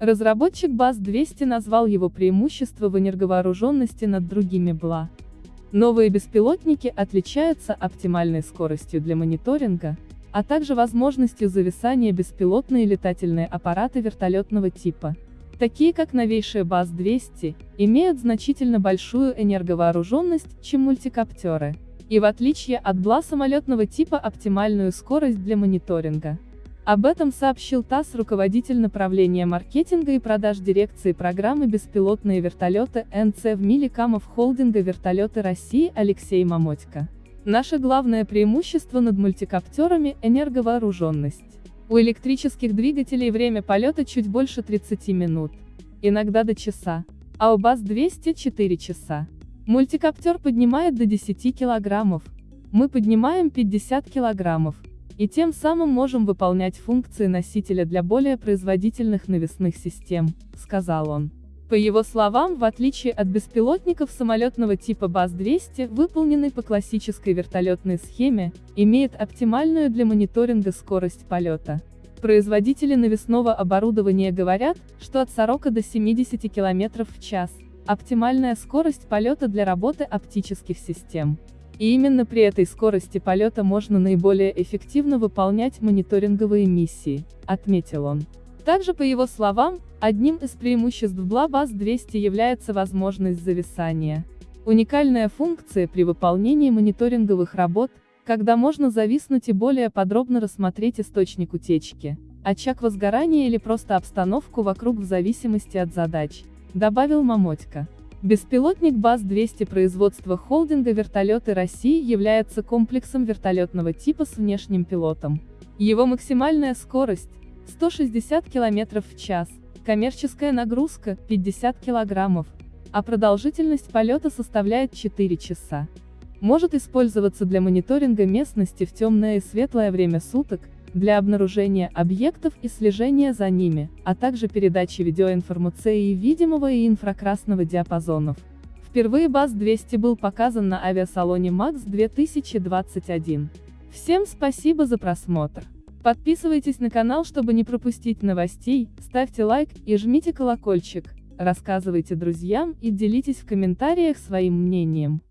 Разработчик БАЗ-200 назвал его преимущество в энерговооруженности над другими БЛА. Новые беспилотники отличаются оптимальной скоростью для мониторинга, а также возможностью зависания беспилотные летательные аппараты вертолетного типа, такие как новейшие БАЗ-200, имеют значительно большую энерговооруженность, чем мультикоптеры, и в отличие от БЛА самолетного типа оптимальную скорость для мониторинга. Об этом сообщил ТАСС руководитель направления маркетинга и продаж дирекции программы «Беспилотные вертолеты» НЦ в Миликамов холдинга «Вертолеты России» Алексей Мамотько. Наше главное преимущество над мультикоптерами – энерговооруженность. У электрических двигателей время полета чуть больше 30 минут, иногда до часа, а у БАЗ-200 – 4 часа. Мультикоптер поднимает до 10 килограммов, мы поднимаем 50 килограммов, и тем самым можем выполнять функции носителя для более производительных навесных систем, сказал он. По его словам, в отличие от беспилотников самолетного типа БАЗ-200, выполненный по классической вертолетной схеме, имеет оптимальную для мониторинга скорость полета. Производители навесного оборудования говорят, что от 40 до 70 км в час – оптимальная скорость полета для работы оптических систем. И именно при этой скорости полета можно наиболее эффективно выполнять мониторинговые миссии, отметил он. Также по его словам, одним из преимуществ BlaBus-200 является возможность зависания. Уникальная функция при выполнении мониторинговых работ, когда можно зависнуть и более подробно рассмотреть источник утечки, очаг возгорания или просто обстановку вокруг в зависимости от задач, добавил Мамотько. Беспилотник БАЗ-200 производства холдинга «Вертолеты России» является комплексом вертолетного типа с внешним пилотом. Его максимальная скорость – 160 км в час, коммерческая нагрузка – 50 кг, а продолжительность полета составляет 4 часа. Может использоваться для мониторинга местности в темное и светлое время суток, для обнаружения объектов и слежения за ними, а также передачи видеоинформации видимого и инфракрасного диапазонов. Впервые БАЗ-200 был показан на авиасалоне МАКС 2021. Всем спасибо за просмотр. Подписывайтесь на канал, чтобы не пропустить новостей, ставьте лайк и жмите колокольчик, рассказывайте друзьям и делитесь в комментариях своим мнением.